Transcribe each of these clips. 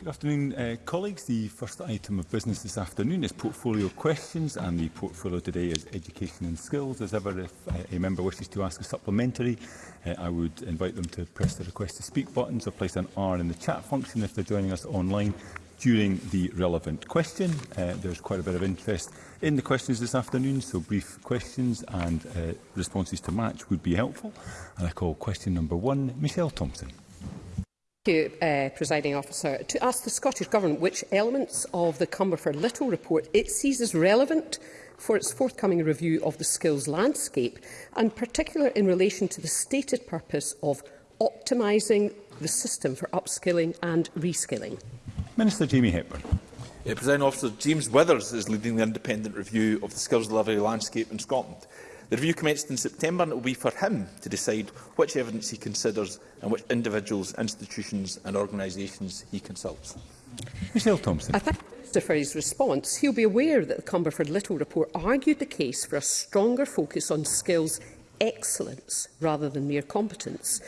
Good afternoon, uh, colleagues. The first item of business this afternoon is portfolio questions, and the portfolio today is education and skills. As ever, if uh, a member wishes to ask a supplementary, uh, I would invite them to press the request to speak buttons or place an R in the chat function if they're joining us online during the relevant question. Uh, there's quite a bit of interest in the questions this afternoon, so brief questions and uh, responses to match would be helpful. And I call question number one, Michelle Thompson. Thank you, uh, Presiding Officer. To ask the Scottish Government which elements of the Cumberford Little report it sees as relevant for its forthcoming review of the skills landscape, and particular in relation to the stated purpose of optimising the system for upskilling and reskilling. Minister Jamie Hepburn. Yeah, President Officer, James Withers is leading the independent review of the skills delivery landscape in Scotland. The review commenced in September and it will be for him to decide which evidence he considers and which individuals, institutions and organisations he consults. Michelle Thompson. I thank Minister for his response. He'll be aware that the Cumberford Little report argued the case for a stronger focus on skills excellence rather than mere competence.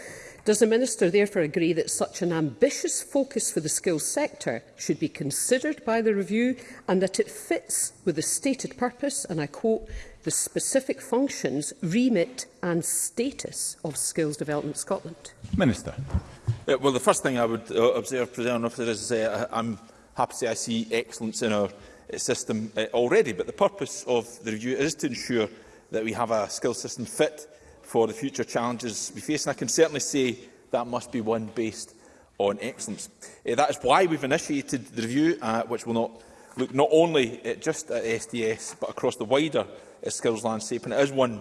Does the Minister therefore agree that such an ambitious focus for the skills sector should be considered by the review and that it fits with the stated purpose, and I quote, the specific functions, remit and status of Skills Development Scotland? Minister. Yeah, well, the first thing I would uh, observe, President Officer, is uh, I'm happy to say I see excellence in our uh, system uh, already, but the purpose of the review is to ensure that we have a skills system fit for the future challenges we face, and I can certainly say that must be one based on excellence. Uh, that is why we've initiated the review, uh, which will not look not only at just at SDS, but across the wider uh, skills landscape. And it is one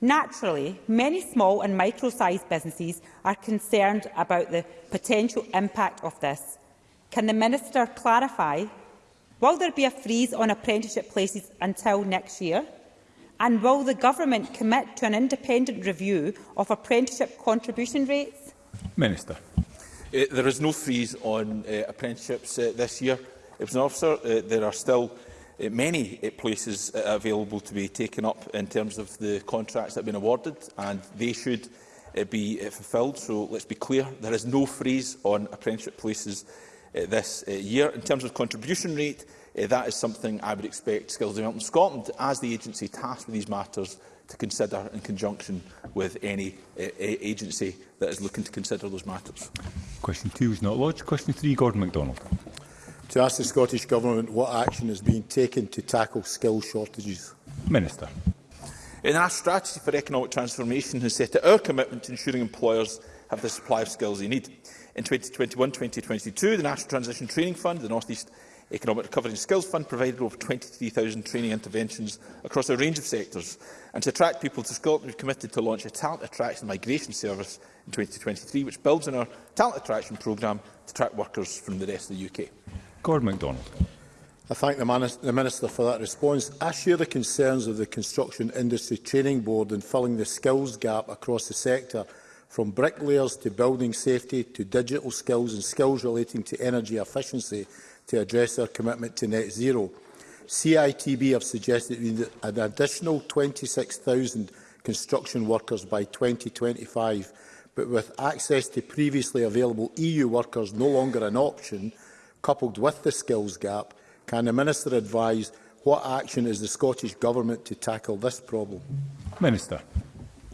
Naturally, many small and micro-sized businesses are concerned about the potential impact of this. Can the Minister clarify, will there be a freeze on apprenticeship places until next year? And will the Government commit to an independent review of apprenticeship contribution rates? Minister. Uh, there is no freeze on uh, apprenticeships uh, this year. If an officer, uh, there are still many eh, places eh, available to be taken up in terms of the contracts that have been awarded, and they should eh, be fulfilled. So let's be clear, there is no freeze on apprenticeship places this year. In terms of contribution rate, that is something I would expect Skills Development Scotland, as the agency tasked with these matters, to consider in conjunction with any uh, agency that is looking to consider those matters. Question two is not lodged. Question three, Gordon MacDonald to ask the Scottish Government what action is being taken to tackle skill shortages. Minister. In our strategy for economic transformation has set out our commitment to ensuring employers have the supply of skills they need. In 2021-2022, the National Transition Training Fund, the North East Economic Recovery and Skills Fund provided over 23,000 training interventions across a range of sectors. And to attract people to Scotland, we've committed to launch a talent attraction and migration service in 2023, which builds on our talent attraction programme to attract workers from the rest of the UK. Gordon MacDonald. I thank the, Minister for that response. I share the concerns of the Construction Industry Training Board in filling the skills gap across the sector, from bricklayers to building safety to digital skills and skills relating to energy efficiency to address our commitment to net zero. CITB have suggested we need an additional 26,000 construction workers by 2025, but with access to previously available EU workers no longer an option, coupled with the skills gap, can the Minister advise what action is the Scottish Government to tackle this problem? Minister.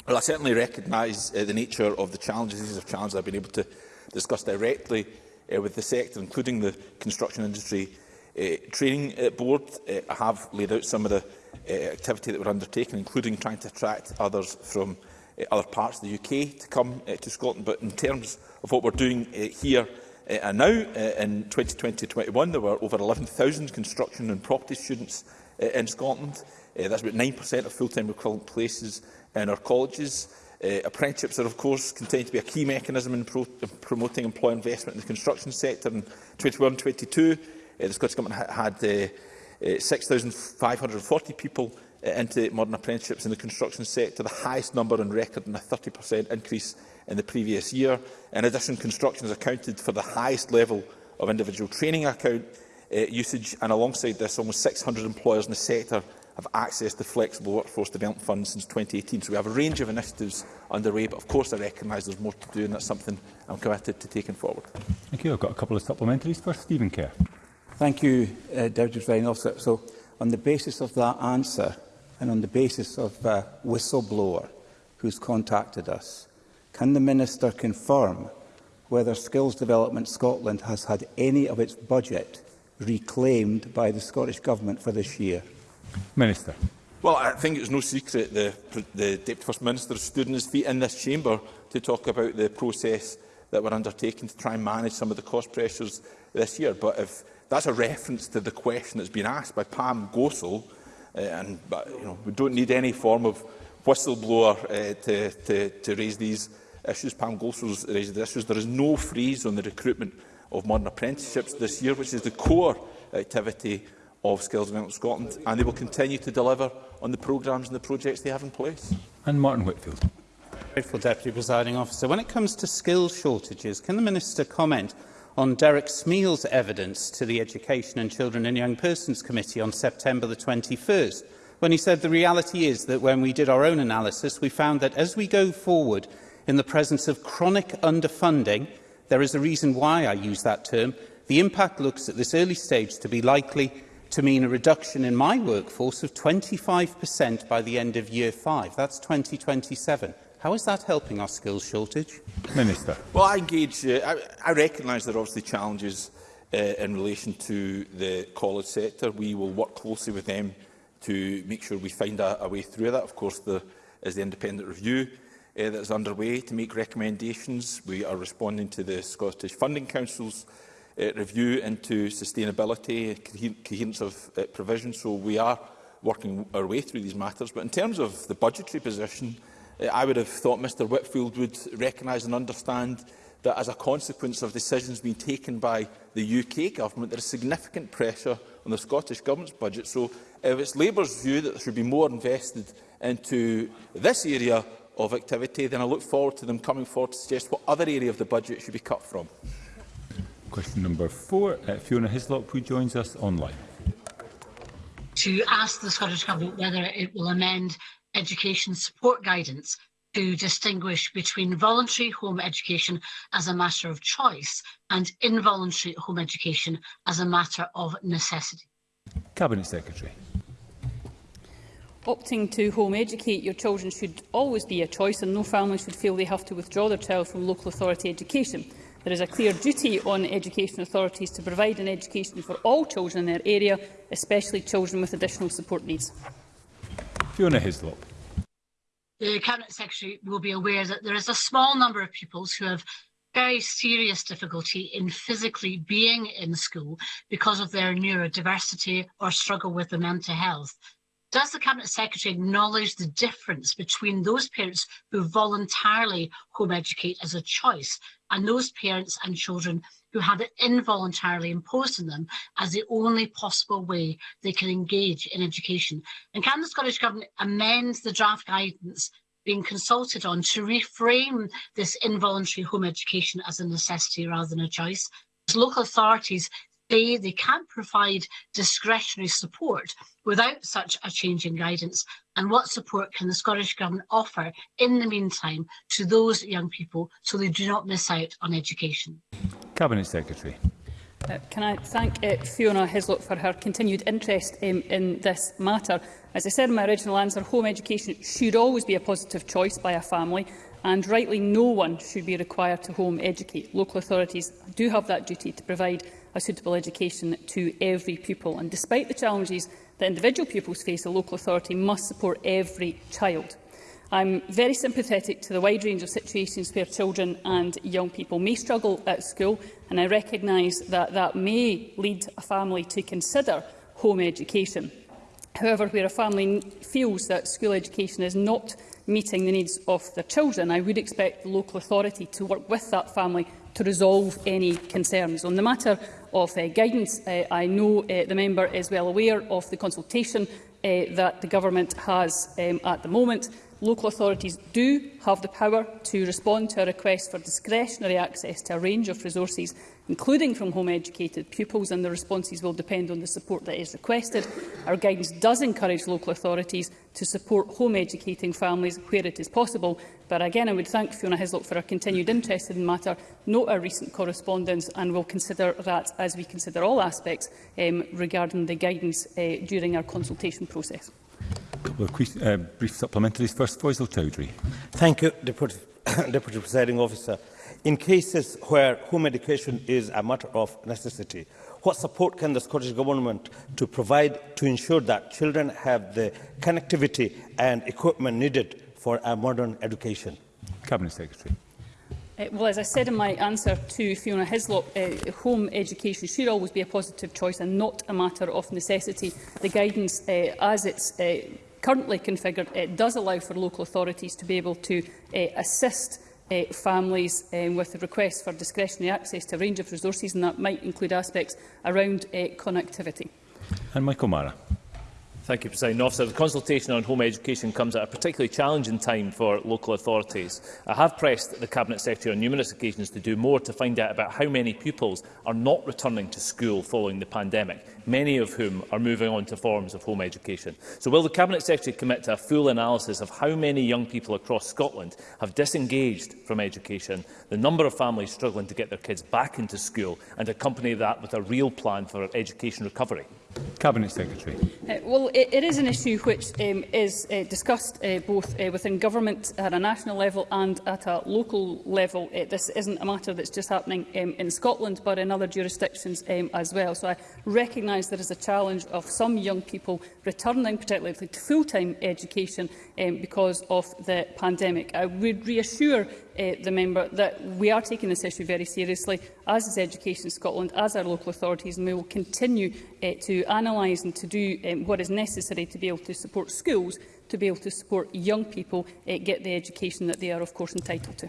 Well, I certainly recognise uh, the nature of the challenges. These are challenges I've been able to discuss directly uh, with the sector, including the Construction Industry uh, Training uh, Board. Uh, I have laid out some of the uh, activity that we're undertaking, including trying to attract others from uh, other parts of the UK to come uh, to Scotland. But in terms of what we're doing uh, here Uh, and now, uh, in 2020-21, there were over 11,000 construction and property students uh, in Scotland. Uh, that's about 9% of full-time equivalent places in our colleges. Uh, apprenticeships are, of course, continue to be a key mechanism in pro promoting employee investment in the construction sector. In 2021 22 uh, the Scottish Government ha had uh, uh, 6,540 people uh, into modern apprenticeships in the construction sector, the highest number on record and a 30% increase in the previous year. In addition, construction has accounted for the highest level of individual training account uh, usage, and alongside this, almost 600 employers in the sector have accessed the flexible workforce development funds since 2018. So we have a range of initiatives underway, but of course I recognise there's more to do, and that's something I'm committed to taking forward. Thank you. I've got a couple of supplementaries. for Stephen Kerr. Thank you, uh, Deputy Presiding Officer. So, on the basis of that answer, and on the basis of a whistleblower who's contacted us, Can the Minister confirm whether Skills Development Scotland has had any of its budget reclaimed by the Scottish Government for this year? Minister. Well, I think it's no secret the, the Deputy First Minister stood on his feet in this chamber to talk about the process that we're undertaking to try and manage some of the cost pressures this year. But if that's a reference to the question that's been asked by Pam Gosell, uh, and but, you know, we don't need any form of whistleblower uh, to, to, to raise these issues. Pam Golsworth raised the issues. There is no freeze on the recruitment of modern apprenticeships this year, which is the core activity of Skills Development Scotland, and they will continue to deliver on the programmes and the projects they have in place. And Martin Whitfield. Grateful Deputy Presiding Officer. When it comes to skills shortages, can the Minister comment on Derek Smeal's evidence to the Education and Children and Young Persons Committee on September the 21st, when he said the reality is that when we did our own analysis, we found that as we go forward, in the presence of chronic underfunding, there is a reason why I use that term, the impact looks at this early stage to be likely to mean a reduction in my workforce of 25% by the end of year five. That's 2027. How is that helping our skills shortage? Minister. Well, I engage, uh, I, I recognise there are obviously challenges uh, in relation to the college sector. We will work closely with them to make sure we find a, a way through that. Of course, there is the independent review uh, that is underway to make recommendations. We are responding to the Scottish Funding Council's uh, review into sustainability, coherence of uh, provision. So we are working our way through these matters. But in terms of the budgetary position, uh, I would have thought Mr Whitfield would recognise and understand that as a consequence of decisions being taken by the UK government, there is significant pressure on the Scottish Government's budget. So if it's Labour's view that there should be more invested into this area of activity, then I look forward to them coming forward to suggest what other area of the budget should be cut from. Question number four. Uh, Fiona Hislop, who joins us online. To ask the Scottish Government whether it will amend education support guidance to distinguish between voluntary home education as a matter of choice and involuntary home education as a matter of necessity. Cabinet Secretary. Opting to home educate your children should always be a choice and no family should feel they have to withdraw their child from local authority education. There is a clear duty on education authorities to provide an education for all children in their area, especially children with additional support needs. Fiona Hislop. The Cabinet Secretary will be aware that there is a small number of pupils who have very serious difficulty in physically being in school because of their neurodiversity or struggle with their mental health. Does the Cabinet Secretary acknowledge the difference between those parents who voluntarily home educate as a choice and those parents and children who have it involuntarily imposed on them as the only possible way they can engage in education? And can the Scottish Government amend the draft guidance being consulted on to reframe this involuntary home education as a necessity rather than a choice? local authorities say they can provide discretionary support without such a change in guidance? And what support can the Scottish Government offer in the meantime to those young people so they do not miss out on education? Cabinet Secretary. Uh, can I thank uh, Fiona Hislop for her continued interest um, in this matter? As I said in my original answer, home education should always be a positive choice by a family and rightly no one should be required to home educate. Local authorities do have that duty to provide a suitable education to every pupil. And despite the challenges that individual pupils face, a local authority must support every child. I'm very sympathetic to the wide range of situations where children and young people may struggle at school, and I recognise that that may lead a family to consider home education. However, where a family feels that school education is not meeting the needs of their children, I would expect the local authority to work with that family to resolve any concerns. On the matter of uh, guidance, uh, I know uh, the member is well aware of the consultation uh, that the government has um, at the moment. Local authorities do have the power to respond to a request for discretionary access to a range of resources including from home-educated pupils, and the responses will depend on the support that is requested. Our guidance does encourage local authorities to support home-educating families where it is possible, but again, I would thank Fiona Hislop for her continued interest in the matter, note our recent correspondence, and will consider that as we consider all aspects um, regarding the guidance uh, during our consultation process. A couple of uh, brief supplementaries. First, Faisal Chowdhury. Thank you, Deputy, Deputy Presiding Officer. In cases where home education is a matter of necessity, what support can the Scottish Government to provide to ensure that children have the connectivity and equipment needed for a modern education? Cabinet Secretary. Eh, well, as I said in my answer to Fiona Hislop, uh, home education should always be a positive choice and not a matter of necessity. The guidance, uh, as it's uh, currently configured, uh, does allow for local authorities to be able to uh, assist uh, families um, with a request for discretionary access to a range of resources, and that might include aspects around uh, connectivity. And Michael Mara. Thank you, President Officer. The consultation on home education comes at a particularly challenging time for local authorities. I have pressed the Cabinet Secretary on numerous occasions to do more to find out about how many pupils are not returning to school following the pandemic, many of whom are moving on to forms of home education. So will the Cabinet Secretary commit to a full analysis of how many young people across Scotland have disengaged from education, the number of families struggling to get their kids back into school and accompany that with a real plan for education recovery? Cabinet Secretary. Uh, well, it, it is an issue which um, is uh, discussed uh, both uh, within government at a national level and at a local level. Uh, this isn't a matter that's just happening um, in Scotland, but in other jurisdictions um, as well. So I recognise there is a challenge of some young people returning, particularly to full-time education, um, because of the pandemic. I would reassure uh, the member that we are taking this issue very seriously, as is Education Scotland, as our local authorities, and we will continue uh, to analyse and to do um, what is necessary to be able to support schools, to be able to support young people uh, get the education that they are, of course, entitled to.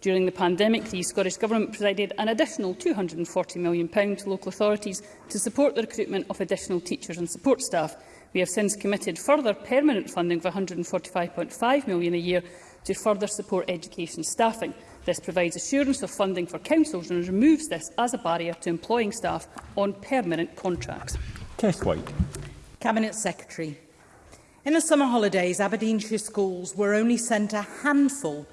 During the pandemic, the Scottish Government provided an additional £240 million to local authorities to support the recruitment of additional teachers and support staff. We have since committed further permanent funding of £145.5 million a year to further support education staffing. This provides assurance of funding for councils and removes this as a barrier to employing staff on permanent contracts. Tess White. Cabinet Secretary. In the summer holidays, Aberdeenshire schools were only sent a handful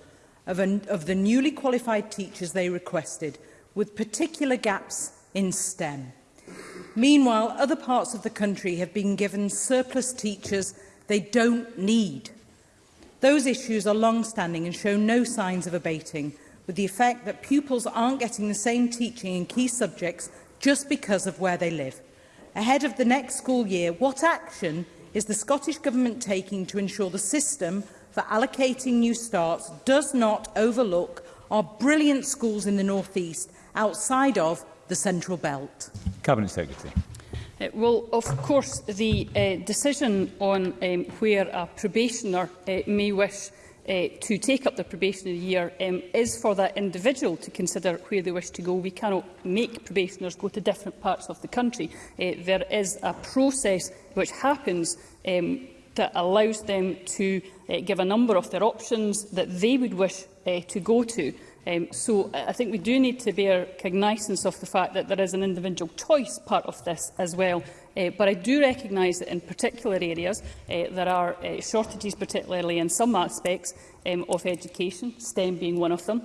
of, an, of the newly qualified teachers they requested, with particular gaps in STEM. Meanwhile, other parts of the country have been given surplus teachers they don't need. Those issues are long-standing and show no signs of abating, with the effect that pupils aren't getting the same teaching in key subjects just because of where they live. Ahead of the next school year, what action is the Scottish Government taking to ensure the system for allocating new starts does not overlook our brilliant schools in the North East outside of the Central Belt? Cabinet Secretary. Uh, well, of course, the uh, decision on um, where a probationer uh, may wish uh, to take up the probationary year um, is for that individual to consider where they wish to go. We cannot make probationers go to different parts of the country. Uh, there is a process which happens um, that allows them to uh, give a number of their options that they would wish uh, to go to. Um, so I think we do need to bear cognizance of the fact that there is an individual choice part of this as well. Uh, but I do recognise that in particular areas uh, there are uh, shortages, particularly in some aspects um, of education, STEM being one of them.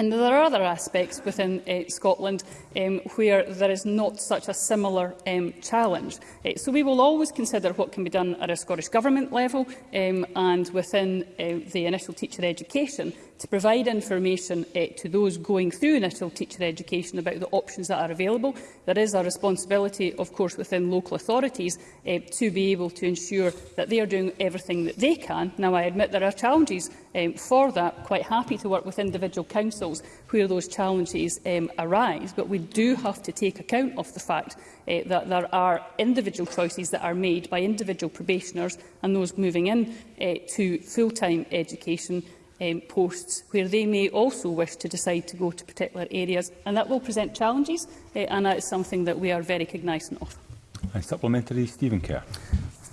And there are other aspects within uh, Scotland um, where there is not such a similar um, challenge. Uh, so we will always consider what can be done at a Scottish Government level um, and within uh, the initial teacher education to provide information uh, to those going through initial teacher education about the options that are available. There is a responsibility, of course, within local authorities uh, to be able to ensure that they are doing everything that they can. Now, I admit there are challenges um, for that. Quite happy to work with individual councils where those challenges um, arise, but we do have to take account of the fact uh, that there are individual choices that are made by individual probationers and those moving in uh, to full-time education um, posts where they may also wish to decide to go to particular areas. And that will present challenges, uh, and that is something that we are very cognizant of. And supplementary, Stephen Kerr.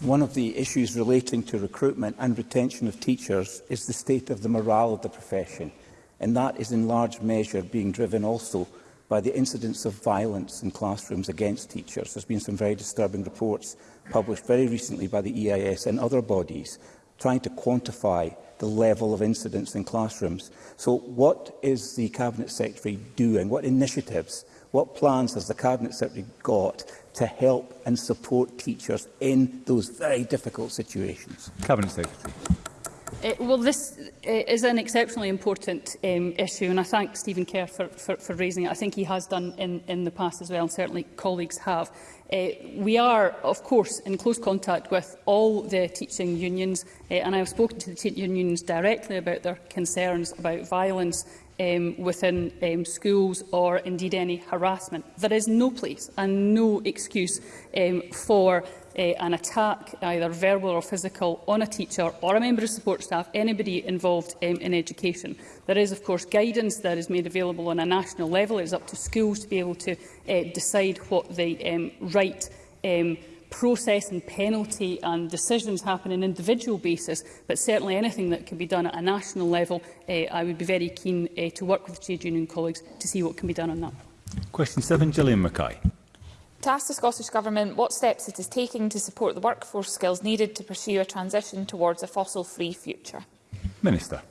One of the issues relating to recruitment and retention of teachers is the state of the morale of the profession, and that is in large measure being driven also by the incidents of violence in classrooms against teachers. There's been some very disturbing reports published very recently by the EIS and other bodies trying to quantify the level of incidents in classrooms. So what is the Cabinet Secretary doing? What initiatives, what plans has the Cabinet Secretary got to help and support teachers in those very difficult situations? Cabinet Secretary. Uh, well, this uh, is an exceptionally important um, issue, and I thank Stephen Kerr for, for, for raising it. I think he has done in, in the past as well, and certainly colleagues have. Uh, we are, of course, in close contact with all the teaching unions, uh, and I have spoken to the teaching unions directly about their concerns about violence um, within um, schools or indeed any harassment. There is no place and no excuse um, for uh, an attack, either verbal or physical, on a teacher or a member of support staff, anybody involved um, in education. There is, of course, guidance that is made available on a national level. It is up to schools to be able to uh, decide what the um, right um, process and penalty and decisions happen on an individual basis, but certainly anything that can be done at a national level, uh, I would be very keen uh, to work with trade union colleagues to see what can be done on that. Question 7, Gillian Mackay to ask the Scottish Government what steps it is taking to support the workforce skills needed to pursue a transition towards a fossil-free future. Minister.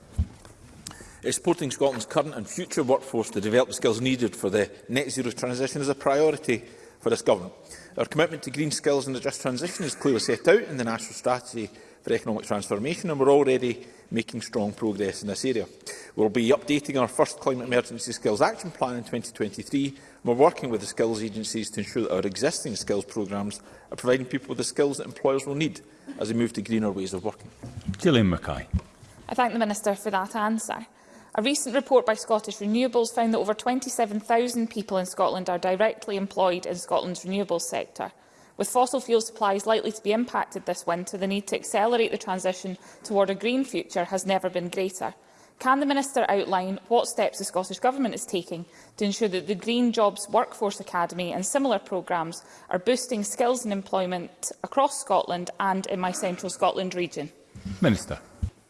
It's Supporting Scotland's current and future workforce to develop the skills needed for the net zero transition is a priority for this government. Our commitment to green skills and the just transition is clearly set out in the National Strategy for Economic Transformation and we're already making strong progress in this area. We'll be updating our first Climate Emergency Skills Action Plan in 2023 We're working with the skills agencies to ensure that our existing skills programmes are providing people with the skills that employers will need as they move to greener ways of working. Gillian Mackay. I thank the Minister for that answer. A recent report by Scottish Renewables found that over 27,000 people in Scotland are directly employed in Scotland's renewables sector. With fossil fuel supplies likely to be impacted this winter, the need to accelerate the transition toward a green future has never been greater. Can the Minister outline what steps the Scottish Government is taking to ensure that the Green Jobs Workforce Academy and similar programmes are boosting skills and employment across Scotland and in my central Scotland region? Minister.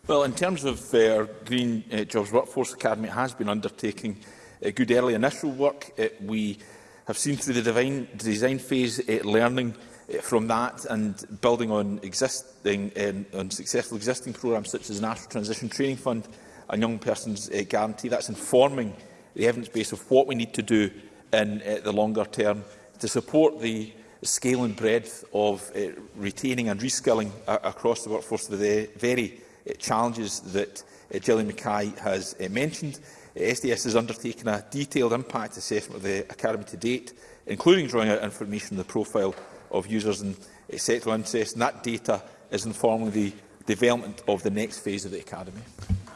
Well, in terms of uh, our Green uh, Jobs Workforce Academy, it has been undertaking uh, good early initial work. Uh, we have seen through the divine, design phase uh, learning uh, from that and building on existing um, on successful existing programmes such as the National Transition Training Fund a young person's uh, guarantee. That's informing the evidence base of what we need to do in uh, the longer term to support the scale and breadth of uh, retaining and reskilling uh, across the workforce with the very uh, challenges that uh, Gillian Mackay has uh, mentioned. Uh, SDS has undertaken a detailed impact assessment of the Academy to date, including drawing out information on the profile of users and uh, sexual interest, and that data is informing the development of the next phase of the Academy.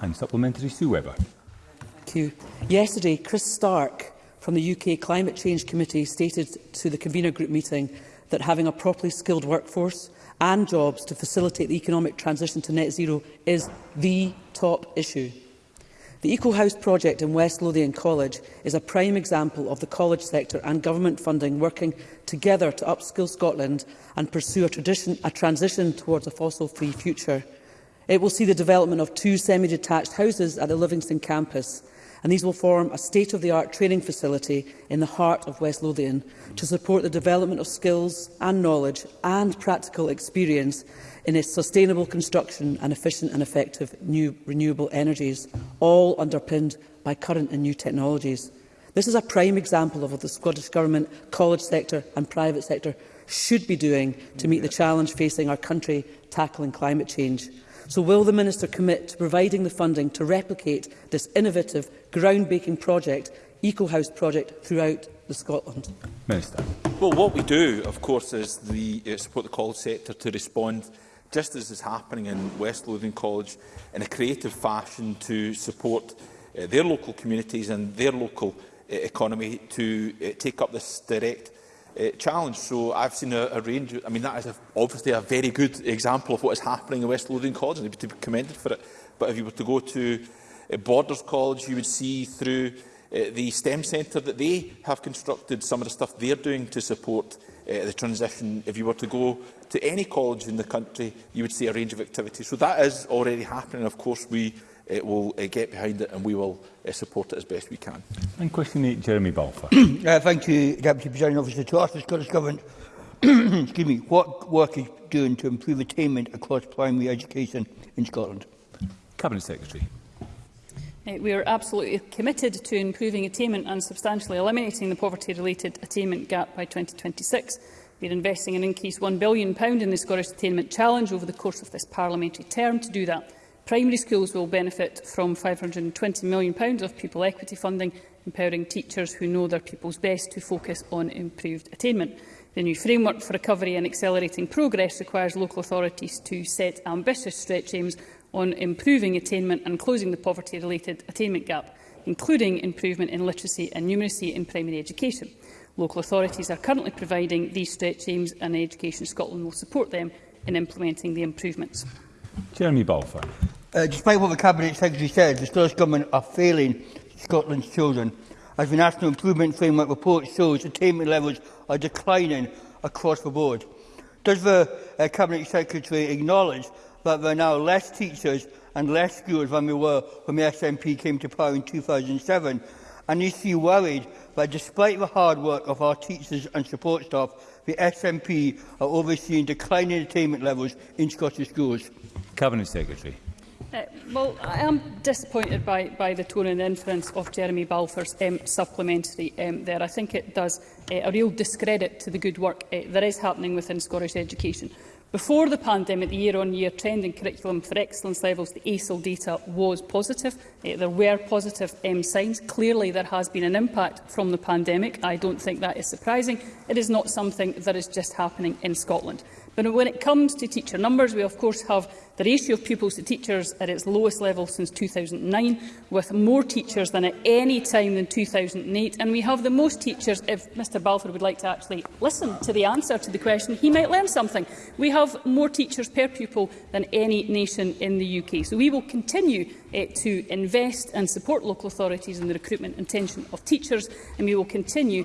And supplementary, Sue Webber. Thank you. Yesterday, Chris Stark from the UK Climate Change Committee stated to the convener group meeting that having a properly skilled workforce and jobs to facilitate the economic transition to net zero is the top issue. The Eco project in West Lothian College is a prime example of the college sector and government funding working together to upskill Scotland and pursue a, a transition towards a fossil-free future. It will see the development of two semi-detached houses at the Livingston campus, and these will form a state-of-the-art training facility in the heart of West Lothian to support the development of skills and knowledge and practical experience in its sustainable construction and efficient and effective new renewable energies, all underpinned by current and new technologies. This is a prime example of what the Scottish Government, college sector and private sector should be doing to meet the challenge facing our country tackling climate change. So will the Minister commit to providing the funding to replicate this innovative, groundbreaking project, EcoHouse project, throughout the Scotland? Minister. Well, what we do, of course, is the, uh, support the college sector to respond just as is happening in West Lothian College, in a creative fashion to support uh, their local communities and their local uh, economy to uh, take up this direct uh, challenge. So I've seen a, a range. I mean, that is a, obviously a very good example of what is happening in West Lothian College, and they'd be commended for it. But if you were to go to uh, Borders College, you would see through uh, the STEM centre that they have constructed some of the stuff they're doing to support uh, the transition. If you were to go to any college in the country, you would see a range of activities. So that is already happening. Of course, we uh, will uh, get behind it and we will uh, support it as best we can. And question 8, Jeremy Balfour. uh, thank you, Deputy Presiding Officer. To ask the Scottish Government excuse me, what work is doing to improve attainment across primary education in Scotland? Cabinet Secretary. Uh, we are absolutely committed to improving attainment and substantially eliminating the poverty-related attainment gap by 2026. We are investing an increased £1 billion in the Scottish Attainment Challenge over the course of this parliamentary term to do that. Primary schools will benefit from £520 million of pupil equity funding, empowering teachers who know their pupils best to focus on improved attainment. The new framework for recovery and accelerating progress requires local authorities to set ambitious stretch aims on improving attainment and closing the poverty-related attainment gap, including improvement in literacy and numeracy in primary education. Local authorities are currently providing these stretch aims and Education Scotland will support them in implementing the improvements. Jeremy Balfour. Uh, despite what the Cabinet Secretary said, the Scottish Government are failing Scotland's children. As the National Improvement Framework report shows, attainment levels are declining across the board. Does the uh, Cabinet Secretary acknowledge that there are now less teachers and less schools than there were when the SNP came to power in 2007? And is she worried that despite the hard work of our teachers and support staff, the SNP are overseeing declining attainment levels in Scottish schools? Cabinet Secretary. Eh, well, I am disappointed by, by the tone and inference of Jeremy Balfour's um, supplementary um, there. I think it does uh, a real discredit to the good work uh, eh, that is happening within Scottish education. Before the pandemic, the year-on-year -year trend in curriculum for excellence levels, the ASIL data was positive. Uh, there were positive um, signs. Clearly, there has been an impact from the pandemic. I don't think that is surprising. It is not something that is just happening in Scotland. But when it comes to teacher numbers, we of course have the ratio of pupils to teachers at its lowest level since 2009, with more teachers than at any time in 2008. And we have the most teachers, if Mr Balfour would like to actually listen to the answer to the question, he might learn something. We have more teachers per pupil than any nation in the UK. So we will continue eh, to invest and support local authorities in the recruitment and tension of teachers, and we will continue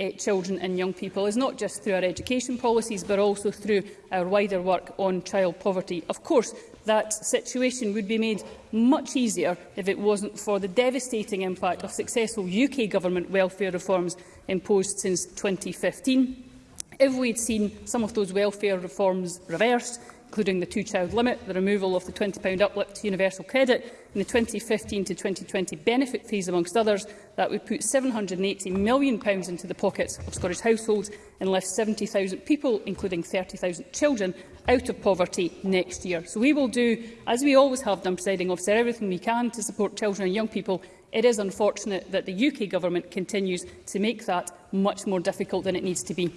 uh, children and young people is not just through our education policies but also through our wider work on child poverty. Of course, that situation would be made much easier if it wasn't for the devastating impact of successful UK government welfare reforms imposed since 2015. If we'd seen some of those welfare reforms reversed, including the two-child limit, the removal of the £20 uplift to universal credit in the 2015 to 2020 benefit fees, amongst others, that would put £780 million into the pockets of Scottish households and left 70,000 people, including 30,000 children, out of poverty next year. So we will do, as we always have done, presiding officer, everything we can to support children and young people. It is unfortunate that the UK Government continues to make that much more difficult than it needs to be.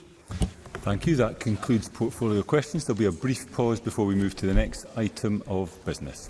Thank you. That concludes portfolio questions. There'll be a brief pause before we move to the next item of business.